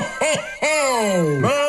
ho, ho! Merry